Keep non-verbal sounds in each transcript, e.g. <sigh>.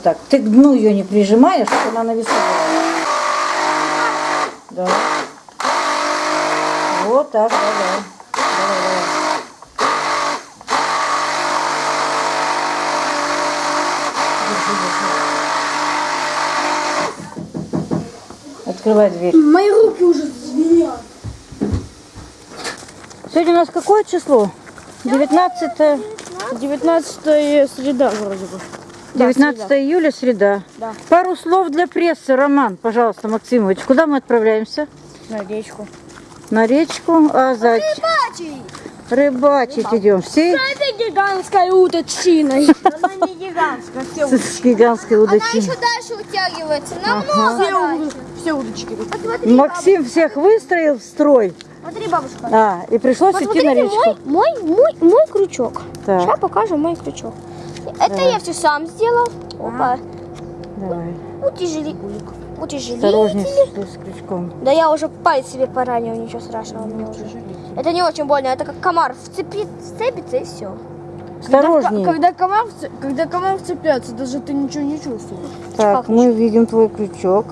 Вот так. Ты к дну ее не прижимаешь, чтобы она на весу была. Да. Вот так, да, да. Давай, давай. Открывай дверь. Мои руки уже звенят. Сегодня у нас какое число? 19, 19 среда вроде бы. 19 июля, среда. Да. Пару слов для прессы. Роман, пожалуйста, Максимович. Куда мы отправляемся? На речку. На речку. А за... Рыбачить идем. Все Это гигантская уточина. <laughs> Она не гигантская, все с гигантской Она удочки. еще дальше утягивается. Намного. Все удочки. Максим всех выстроил в строй. смотри, бабушка. А, и пришлось идти на речку. мой, мой, мой, мой крючок. Так. Сейчас покажу мой крючок. Это я все сам сделал. Опа. Давай. Утяжели. Утяжелитель. Осторожней с, с крючком. Да я уже палец себе поранил, ничего страшного уже. Это не очень больно, это как комар вцепит, вцепится и все. Осторожней. Когда комар, вце- когда комар вцепляется, даже ты ничего не чувствуешь. Так, мы видим твой крючок.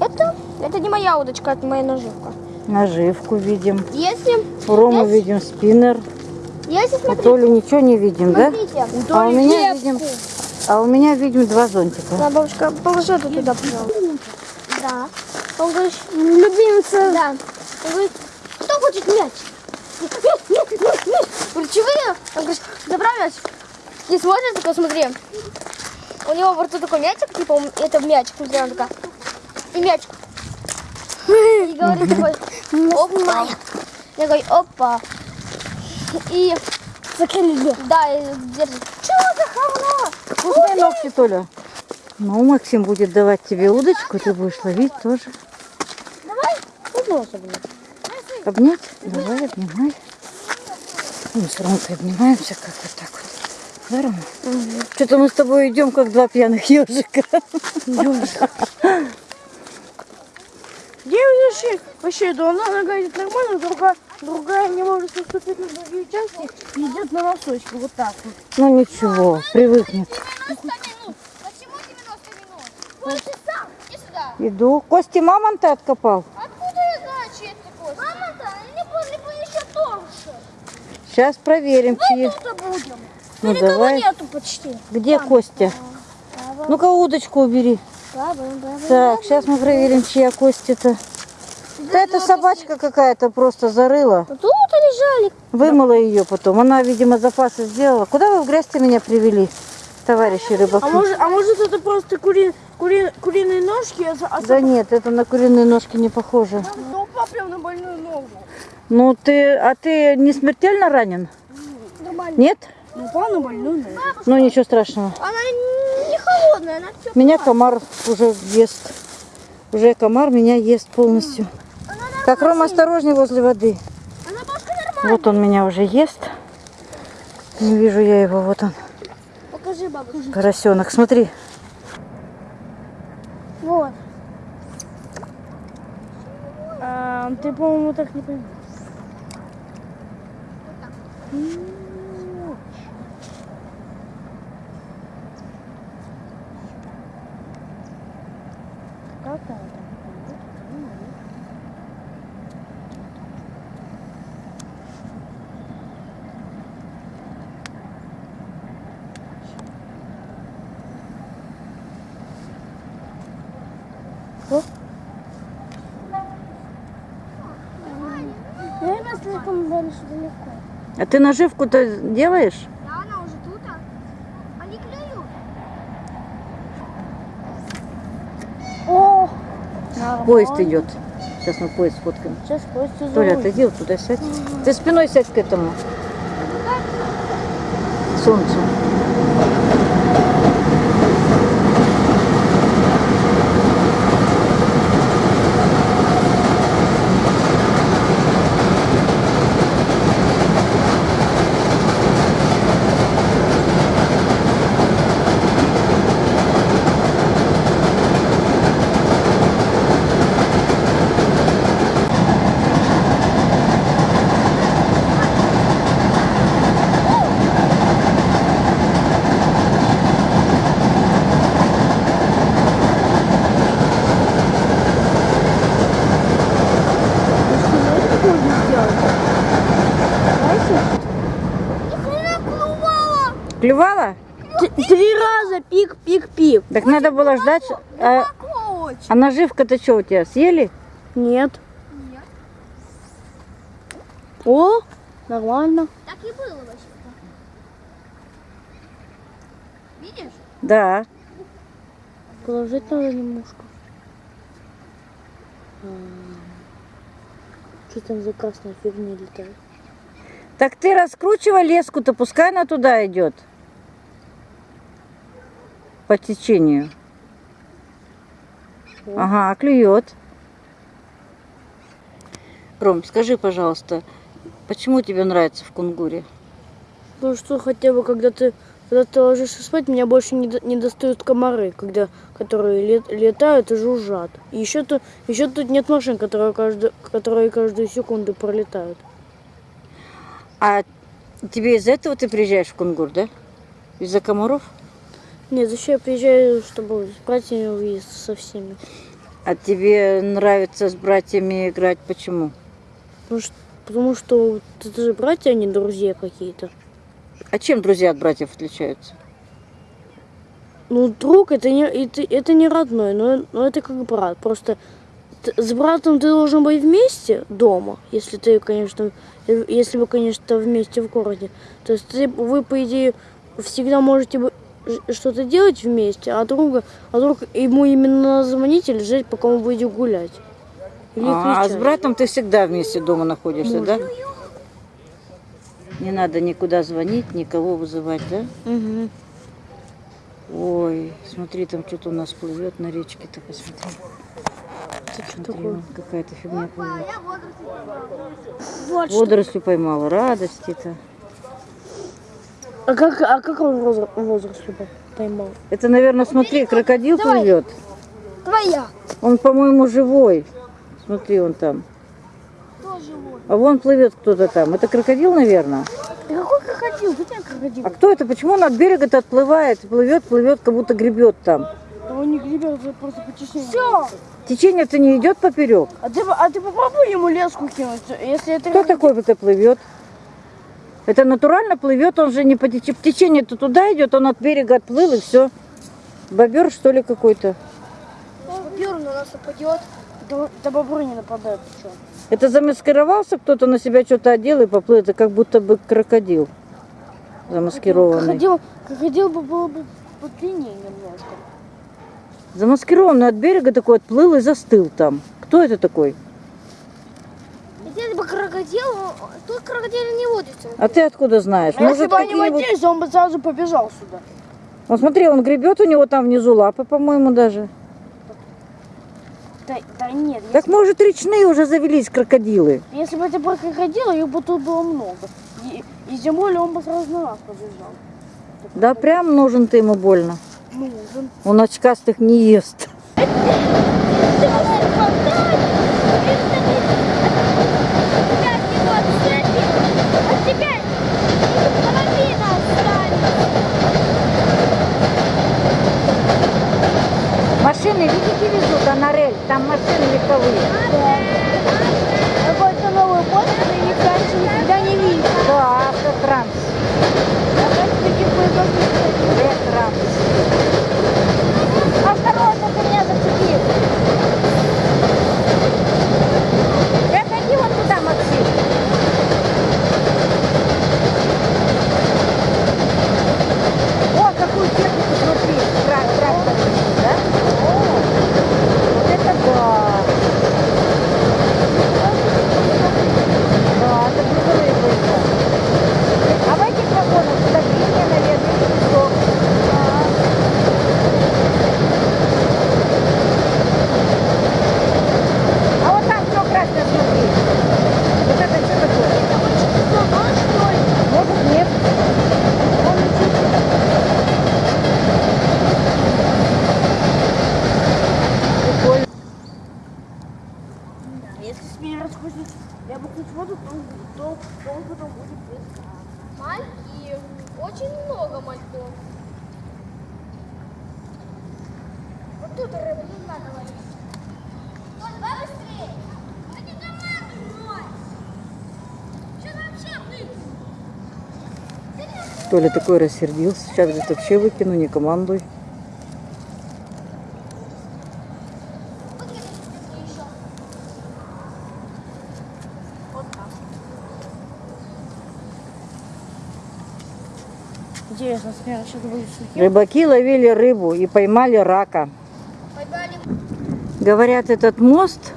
Это, это не моя удочка, это моя наживка. Наживку видим. Если, У Ромы Есть? видим спиннер. Если У смотрите, Толи ничего не видим, да? смотрите. А у меня видим, а у меня видим два зонтика. Да, бабушка, положи это туда, пожалуйста. Да. Он говорит, любимца. Да. Он говорит, кто хочет мяч? Мяч, мяч, мяч, мяч. Говорит, чего я? Он говорит, забрал мяч. И смотрит, такой, смотри. У него во рту такой мячик, типа, это мячик, смотри, он такая. И мячик. И говорит такой, <laughs> опа. Я говорю, опа. И Закинули. да, и держит. Чего за говно? Пускай ногти, Толя. Ну, Максим будет давать тебе удочку, ты будешь ловить тоже. Давай, удался, блин. Обнять? Давай, обнимай. Мы с Ромкой обнимаемся, как вот так вот. Да, Рома? Что-то мы с тобой идем, как два пьяных ежика. Где вообще? Вообще, да она нога идет нормально, другая, другая не может наступить на другие участки и идет на носочки, вот так вот. Ну ничего, привыкнет. 90 минут. Почему 90 минут? Сам. Иди сюда. Иду. Кости мамонта откопал. Откуда я знаю, чьи это кости? Мама-то, они были бы еще тоньше. Сейчас проверим, чьи. Тут будем. Ну Никого давай. нету почти. Где Костя? Ну-ка удочку убери. Так, сейчас мы проверим, чья кость это. Да это собачка какая-то просто зарыла. Тут лежали. Вымыла ее потом. Она, видимо, запасы сделала. Куда вы в грязь меня привели, товарищи рыбаки? А может, а может это просто кури, кури, куриные ножки, а, за- а Да нет, это на куриные ножки не похоже. ну, упал прям на больную ногу. Ну ты, а ты не смертельно ранен? Нормально. Нет? Ну, упал на больную ногу. Ну ничего страшного. Она не холодная, она все. Меня комар уже ест. Уже комар меня ест полностью. Так, Рома, осторожней возле воды. Бабушка. Вот он меня уже ест. Не вижу я его, вот он, Покажи бабушке. поросенок. Смотри, Вот. А, ты, по-моему, так не поймешь. Наверное, слишком дальше далеко. а ты наживку-то делаешь? Да, она уже тут. а? Они клюют. О! Поезд идет. Сейчас мы поезд сфоткаем. Сейчас Костя Толя, зовут. отойди вот туда, сядь. Ты спиной сядь к этому. Солнцу. Пик. Так надо было ждать. А, а наживка-то что у тебя, съели? Нет. О, нормально. Так и было вообще. Видишь? Да. Положить надо немножко. Что там за красная фигня летает? Так ты раскручивай леску-то, пускай она туда идет. По течению. Ага, клюет. Ром, скажи, пожалуйста, почему тебе нравится в кунгуре? Ну что, хотя бы когда ты когда ты ложишься спать, меня больше не, до- не достают комары, когда, которые лет- летают и жужжат. И еще, тут еще тут нет машин, которые, каждую, которые каждую секунду пролетают. А тебе из-за этого ты приезжаешь в кунгур, да? Из-за комаров? Нет, зачем я приезжаю, чтобы с братьями увидеться со всеми? А тебе нравится с братьями играть? Почему? Потому что, потому что это же братья, а не друзья какие-то. А чем друзья от братьев отличаются? Ну, друг это не, это, это не родной, но, но это как брат. Просто с братом ты должен быть вместе дома, если ты, конечно, если вы, конечно, вместе в городе. То есть ты, вы, по идее, всегда можете бы- ж- что-то делать вместе, а друга, а друг ему именно надо звонить или ждать, пока он выйдет гулять. Или А, а с братом ты всегда вместе дома находишься, да? Не надо никуда звонить, никого вызывать, да? Мгм. Ой, смотри, там что-то у нас плывет на речке-то, посмотри. Смотри, какая-то фигня плывет. Водорослю поймала, радости-то. А как, а как он возраст, возраст поймал? Это, наверное, смотри, крокодил Давай. плывет. Твоя. Он, по-моему, живой. Смотри, он там. Тоже вот. А вон плывет кто-то там. Это крокодил, наверное. Да какой крокодил? Где крокодил? А кто это? Почему он от берега-то отплывает? Плывет, плывет, как будто гребет там. Да он не гребет, это просто по течению. Все. Течение-то не идет поперек. А ты, а ты попробуй ему леску кинуть, если это... Кто такой это плывет? Это натурально плывет, он же не по течению. Течение-то туда идет, он от берега отплыл и все. Бобер, что ли, какой-то? Бюр на нас нападет. Да, да бобры не нападают, что? Это замаскировался кто-то на себя что-то одел и поплыл. Это как будто бы крокодил замаскированный. Крокодил, крокодил бы был бы подлиннее немножко. Замаскированный от берега такой отплыл и застыл там. Кто это такой? Если крокодил, тут крокодил не водится. А ты откуда знаешь? А если Может, бы они водились, он бы сразу побежал сюда. Ну смотри, он гребет, у него там внизу лапы, по-моему, даже. Да, да нет, Так может речные уже завелись крокодилы. если, если бы это про крокодила, их бы тут было много. И, и тем более он бы сразу на нас побежал. Да прям нужен ты ему больно. Нужен. Он очкастых не ест. А теперь половина останется. Машины, видите, везут, а на рель, там машины легковые. Какой-то новый который их раньше никогда не видел. Да, автотранс. Таких поездов не Ретранс. А второй только меня зацепил. Заходи вот туда, Максим. О, какую технику смотри. Трак, трактор, да? О, вот это да. Да, это грузовые поезда. А в этих вагонах давление, наверное, и песок. А вот там все красное, смотри. Вот это что такое? Может, нет. Вон летит. Прикольно. Если с меня расхочет, я бы хоть воду, то, то, то он потом будет без. Мальки. Очень много мальков. Вот тут рыба, не надо ловить. Вот, давай быстрее. Не Что вообще? Ты не Толя такой рассердился. Сейчас говорит, вообще выкину, не командуй. Сейчас. Рыбаки ловили рыбу и поймали рака. Говорят, этот мост,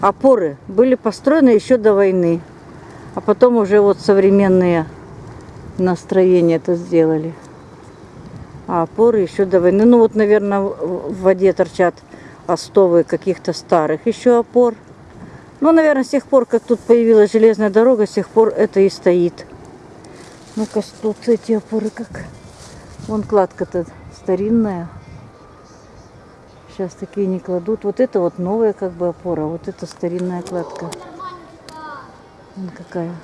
опоры, были построены еще до войны. А потом уже вот современные настроения это сделали. А опоры еще до войны. Ну вот, наверное, в в воде торчат остовы каких-то старых еще опор. Ну, наверное, с тех пор, как тут появилась железная дорога, с тех пор это и стоит. Ну-ка, тут эти опоры как... Вон кладка-то старинная. Сейчас такие не кладут. Вот это вот новая как бы опора, вот это старинная кладка. Вон какая.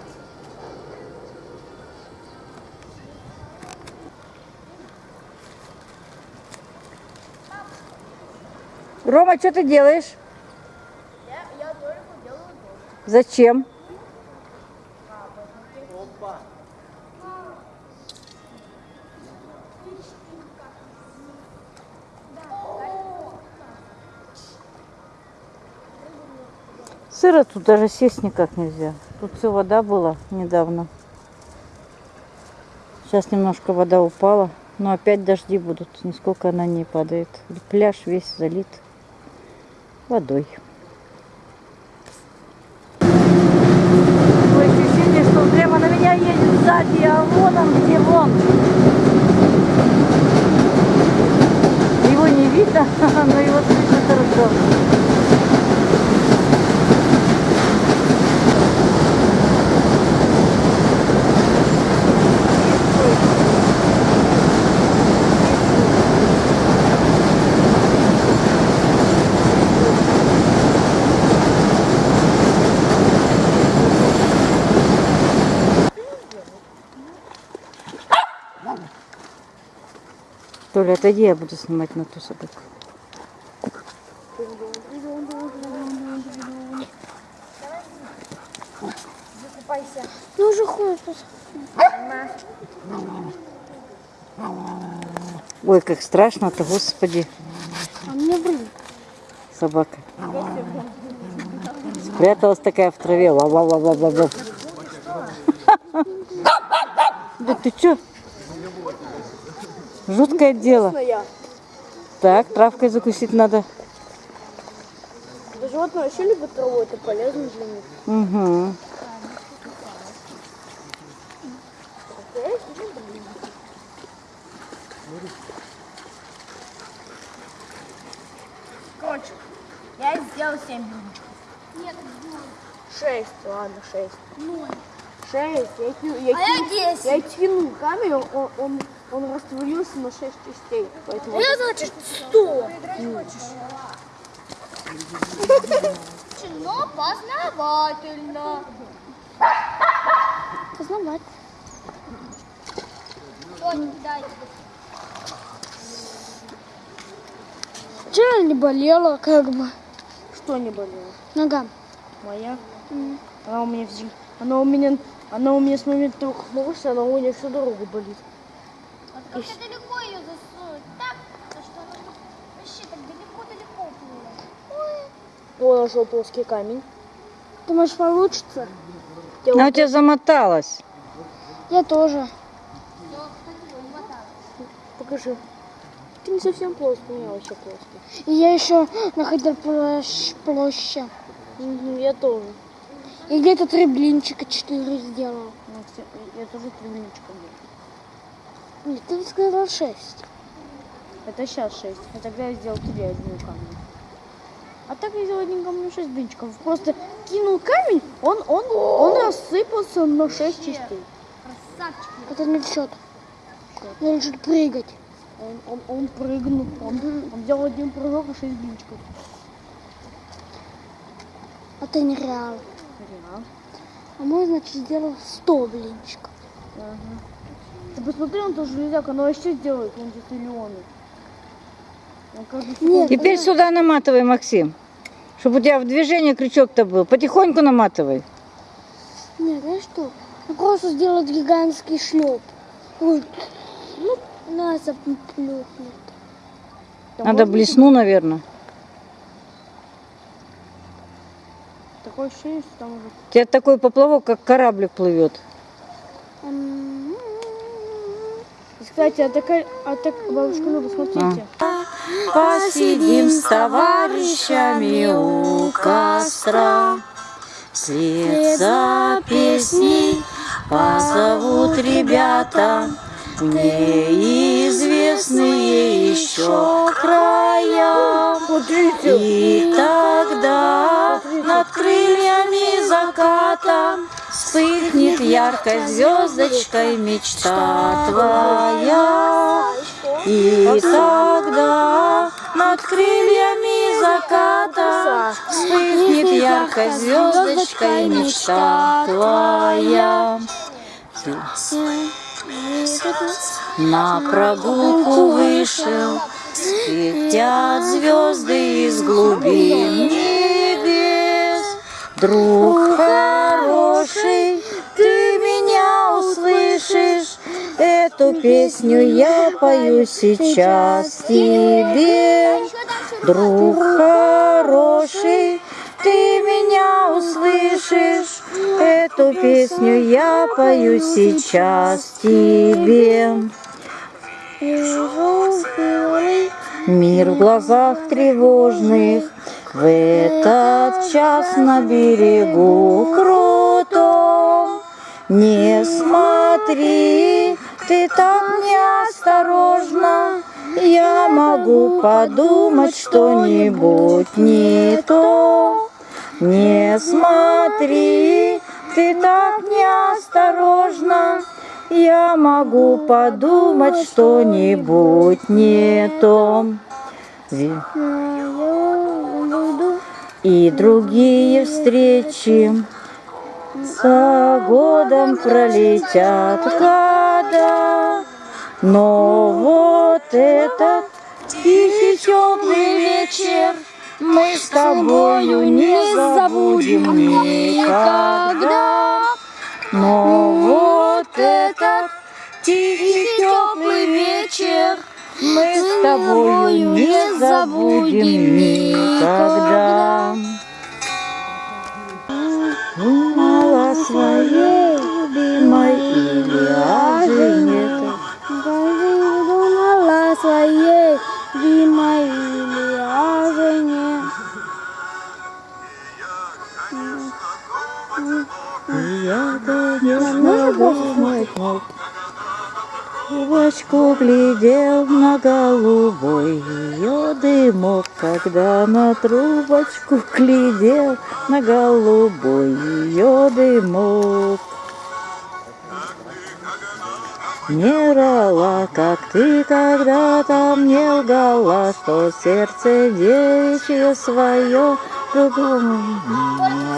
Рома, что ты делаешь? Зачем? Сыро тут даже сесть никак нельзя. Тут все вода была недавно. Сейчас немножко вода упала, но опять дожди будут. Нисколько она не падает. Пляж весь залит водой. Такое ощущение, что прямо на меня едет сзади, а вон он где вон. Его не видно, <laughs> но его слышно хорошо. Толя, отойди, я буду снимать на ту собаку. Ну уже тут. Ой, как страшно-то, господи, А мне блин. собака. Спряталась такая в траве. Ла-ла-ла-ла-ла-ла. Да ты чё? Жуткое дело. Я. Так, травкой закусить надо. Да животные вообще любят траву, это полезно для них. Угу. Короче, я сделал 7 блинчиков. Нет, Шесть, ладно, шесть. ноль. Шесть. Я, ки- я, А я кину- 10. я кинул камень, он, он, он растворился на шесть частей. Поэтому А я, значит, 100. Но познавательно. Познавать. Вчера не болела, как бы. что не болело? Нога. Моя? Она у меня. Она у меня... Она у меня с момента трехнулась, она у меня всю дорогу болит. Как далеко ее засунуть? Так, что она вообще так далеко-далеко было. Он нашел плоский камень. Думаешь, получится? Она у тебя замоталась. Я тоже. Покажи. Ты не совсем плоский, у меня вообще плоский. И я еще находил площ, площадь. Мгм, Я тоже. И где-то три блинчика, четыре сделал. Ну, Я тоже три делал. Нет, ты сказал шесть. Это сейчас 6. А тогда я сделал тебе одним камнем. А так я сделал одним камнем 6 блинчиков. Просто кинул камень, он, он, он рассыпался на 6 частей. Это не счет. Надо чуть прыгать. Он, он, он прыгнул, он, он сделал один прыжок и 6 блинчиков. А ты не реал. Реально. А мой, значит, сделал 100 блинчиков. Ага. Ты посмотри, он тоже железяк, он вообще сделает, он здесь миллионы. Нет, Теперь сюда наматывай, Максим. Чтобы у тебя в движении крючок-то был. Потихоньку наматывай. Нет, знаешь что? Ну, просто сделать гигантский шлеп. Ой, ну, надо плюнуть. Надо блесну, наверное. Такое ощущение, что там уже... У тебя такой поплавок, как кораблик плывет. М, Кстати, а такая... А так, бабушка Люба, смотрите. Посидим с товарищами у костра. Вслед за песней позовут ребята неизвестные еще края. И тогда над крыльями заката вспыхнет яркой звездочкой мечта твоя. И тогда над крыльями заката вспыхнет яркой звездочкой мечта твоя. На прогулку вышел, светят звезды из глубин небес. Друг Эту песню я пою сейчас тебе. Друг хороший, ты меня услышишь, Эту песню я пою сейчас тебе. Мир в глазах тревожных. В этот час на берегу крутом. Не смотри, ты так неосторожно Я могу подумать что-нибудь не то. Не смотри, ты так неосторожно я могу подумать что-нибудь не то. И другие встречи за годом пролетят года. Но вот этот тихий теплый вечер мы с тобою не забудем никогда. Но вот этот тихий теплый вечер мы с тобою не забудем никогда. На трубочку глядел на голубой ее дымок. Не врала, как ты когда-то мне лгала, Что сердце девичье свое другому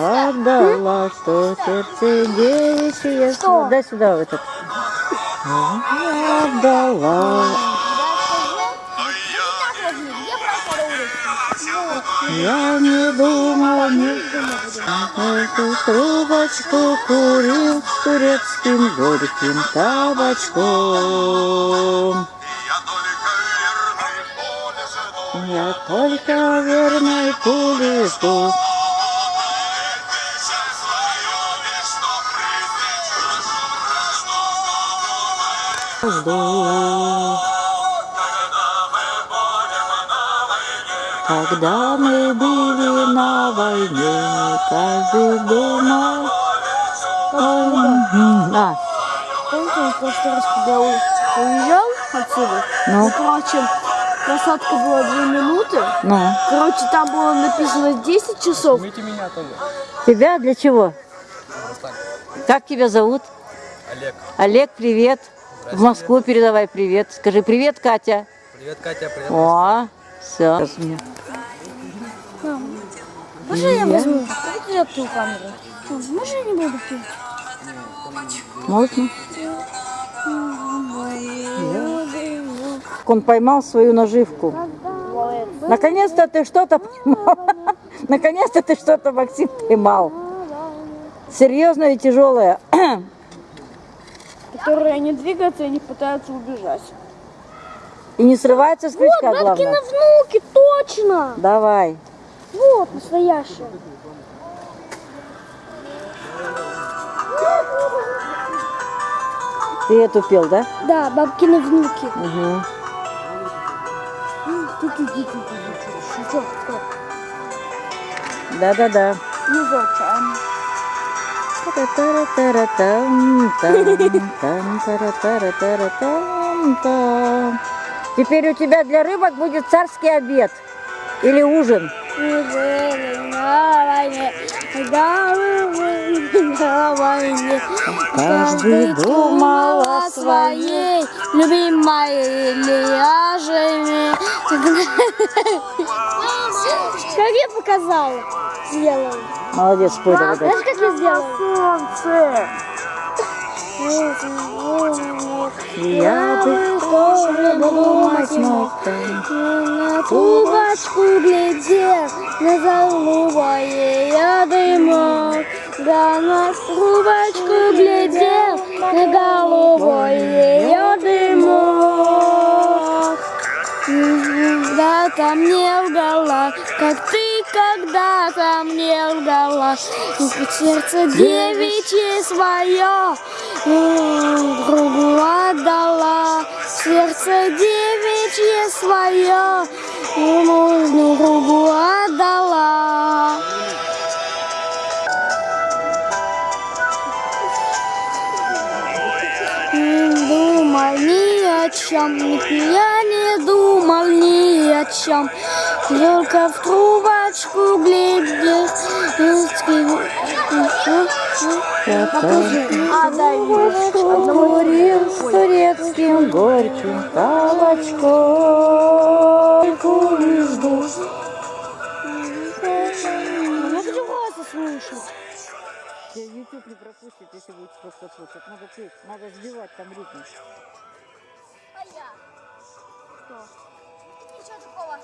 отдала, Что сердце девичье свое... Дай сюда в этот. Отдала. Я не думал, не Эту трубочку курил турецким горьким табачком. Я только верной пули жду. Жду. Когда мы были на войне, каждый думал... М, А, Помните, он в прошлый раз, когда уезжал отсюда? Ну. короче, посадка была 2 минуты. ну, Короче, там было написано 10 часов. Возьмите меня тоже. тебя для чего? Как тебя зовут? Олег. Олег, привет. В Москву передавай привет. Скажи привет, Катя. Привет, Катя. Привет. О, все. Можно я возьму? Я ту камеру. Можно я не буду пить? Можно? Он поймал свою наживку. Наконец-то ты что-то поймал. <laughs> Наконец-то ты что-то, Максим, поймал. Серьезное и тяжелое. <clears throat> которые не двигаются и не пытаются убежать. И не срывается с крючка, Бабкины главное. внуки, точно. Давай. Вот, настоящие. Ты эту пел, да? Да, бабкины внуки. Угу. Да-да-да. Та-та-ра-та-ра-там-там-та-ра-та-ра-там-там. Теперь у тебя для рыбок будет царский обед или ужин. Каждый думал о своей любимой Ильяжеве. Как я показала? Сделала. Молодец, спой давай. Знаешь, как я сделала? Солнце! Я бы тоже думать мог На трубочку глядел, на голубое я дымок. Да на трубочку глядел, на голубое я дымок. Когда-то мне лгала, как ты когда-то мне лгала. Сердце девичье свое другу отдала. Сердце девичье свое нужную другу отдала. Думал ни о чем, я не думал ни о чем, только в трубочку глядел. А, дай Турецким горьким. Я хочу голоса слушать. YouTube не пропустит, если будет просто слушать. Надо петь, надо сбивать там ритм. А я? Что? Ничего такого.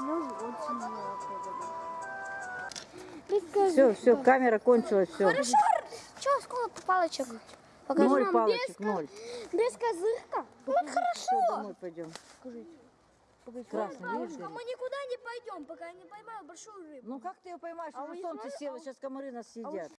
Ну, очень много. Все, все, камера кончилась, все. Хорошо. Чего, сколько палочек? Покажи Ноль нам палочек, без, ноль. без козырка? Все, хорошо. домой пойдем. Красный, видишь, А горит. мы никуда не пойдем, пока я не поймаю большую рыбу. Ну как ты ее поймаешь? А вы солнце знаете, село, а- сейчас комары нас съедят.